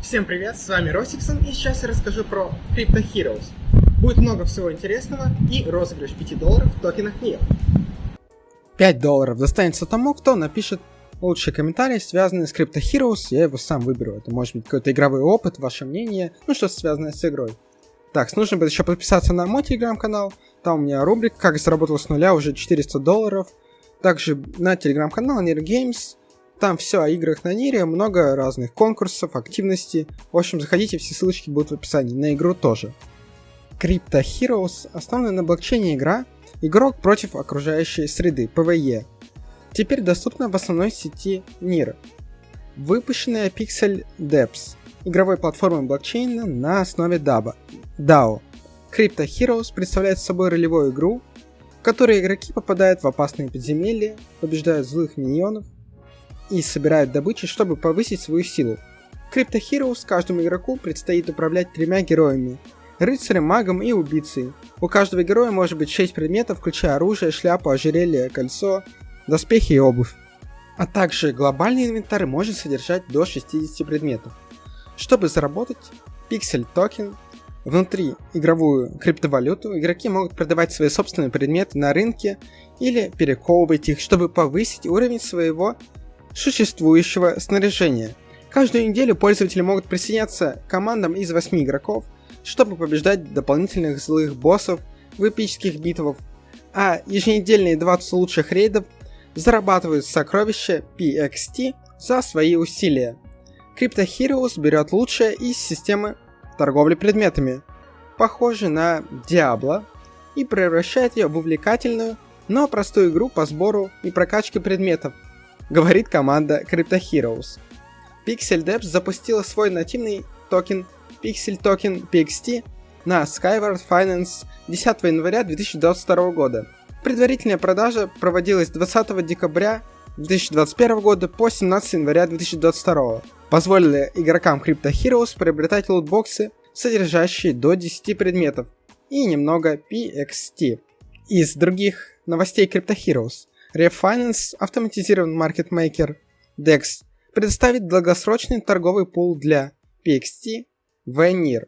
Всем привет, с вами Росиксон, и сейчас я расскажу про Crypto Heroes. Будет много всего интересного и розыгрыш 5 долларов в токенах NIO. 5 долларов достанется тому, кто напишет лучший комментарий, связанный с Crypto Heroes, я его сам выберу. Это может быть какой-то игровой опыт, ваше мнение, ну что связанное с игрой. Так, нужно будет еще подписаться на мой телеграм-канал, там у меня рубрика «Как заработал с нуля уже 400 долларов». Также на телеграм-канал Games, там все о играх на Нире, много разных конкурсов, активностей. В общем, заходите, все ссылочки будут в описании, на игру тоже. Crypto Heroes – основанная на блокчейне игра, игрок против окружающей среды, PvE. Теперь доступна в основной сети Нир. Выпущенная Pixel Depths – игровой платформой блокчейна на основе DAO. DAO. Crypto Heroes представляет собой ролевую игру, в которой игроки попадают в опасные подземелья, побеждают злых миньонов и собирают добычу, чтобы повысить свою силу. Crypto Heroes каждому игроку предстоит управлять тремя героями – рыцарем, магом и убийцей. У каждого героя может быть 6 предметов, включая оружие, шляпу, ожерелье, кольцо, доспехи и обувь. А также глобальный инвентарь может содержать до 60 предметов. Чтобы заработать пиксель токен внутри игровую криптовалюту, игроки могут продавать свои собственные предметы на рынке или перековывать их, чтобы повысить уровень своего существующего снаряжения. Каждую неделю пользователи могут присоединяться к командам из 8 игроков, чтобы побеждать дополнительных злых боссов в эпических битвах, а еженедельные 20 лучших рейдов зарабатывают сокровища PXT за свои усилия. Crypto Heroes берет лучшее из системы торговли предметами, похожей на Diablo, и превращает ее в увлекательную, но простую игру по сбору и прокачке предметов – говорит команда Crypto Heroes. Pixel Depths запустила свой нативный токен Pixel Token PXT на Skyward Finance 10 января 2022 года. Предварительная продажа проводилась 20 декабря 2021 года по 17 января 2022, позволили игрокам Crypto Heroes приобретать лутбоксы, содержащие до 10 предметов, и немного PXT. Из других новостей Crypto Heroes. Refinance, автоматизированный маркетмейкер DEX, предоставит долгосрочный торговый пул для PXT в NIR.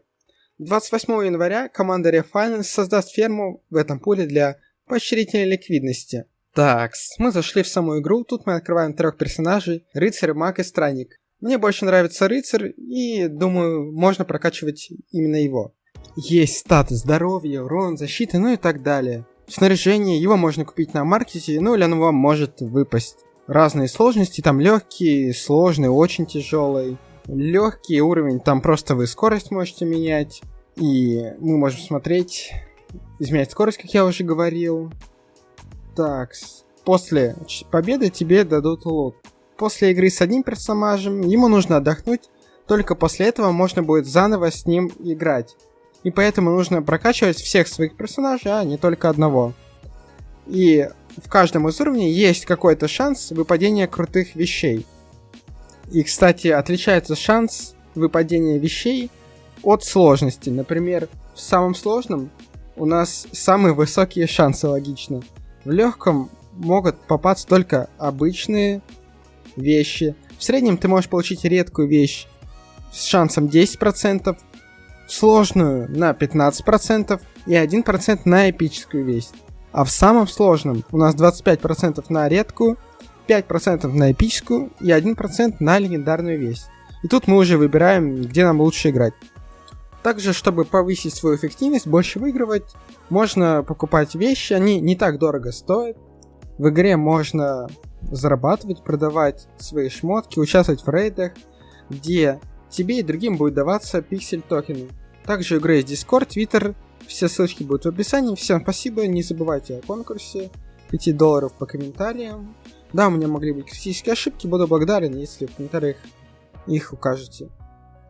28 января команда Refinance создаст ферму в этом пуле для поощрительной ликвидности. Так, мы зашли в саму игру, тут мы открываем трех персонажей, рыцарь, маг и странник. Мне больше нравится рыцарь, и думаю, можно прокачивать именно его. Есть статы здоровья, урон, защиты, ну и так далее. Снаряжение, его можно купить на маркете, ну или оно вам может выпасть. Разные сложности, там легкий, сложный, очень тяжелый. Легкий уровень, там просто вы скорость можете менять. И мы можем смотреть, изменять скорость, как я уже говорил. Так, после победы тебе дадут лут. После игры с одним персонажем ему нужно отдохнуть, только после этого можно будет заново с ним играть и поэтому нужно прокачивать всех своих персонажей, а не только одного. И в каждом из уровней есть какой-то шанс выпадения крутых вещей. И, кстати, отличается шанс выпадения вещей от сложности. Например, в самом сложном у нас самые высокие шансы, логично. В легком могут попасться только обычные вещи. В среднем ты можешь получить редкую вещь с шансом 10%, сложную на 15% и 1% на эпическую весть. А в самом сложном у нас 25% на редкую, 5% на эпическую и 1% на легендарную весть. И тут мы уже выбираем, где нам лучше играть. Также, чтобы повысить свою эффективность, больше выигрывать, можно покупать вещи, они не так дорого стоят. В игре можно зарабатывать, продавать свои шмотки, участвовать в рейдах, где тебе и другим будет даваться пиксель токены. Также игры есть Discord, Twitter, все ссылочки будут в описании. Всем спасибо, не забывайте о конкурсе, 5 долларов по комментариям. Да, у меня могли быть критические ошибки, буду благодарен, если в комментариях их укажете.